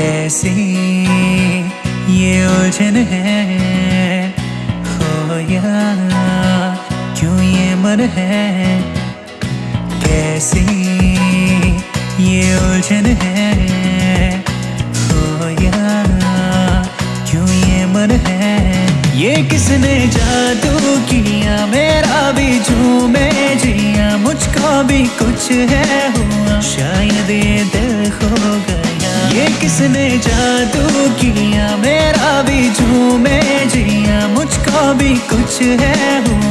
कैसी ये उलझन है। हो या क्यों ये मन है? कैसी ये उलझन है। हो या क्यों ये मन है? ये किसने जादू किया? मेरा भी झूमे जिया। मुझको भी कुछ है हुआ। शायद किसने जादू किया? मेरा भी झूमे जिया मुझको भी कुछ है दिल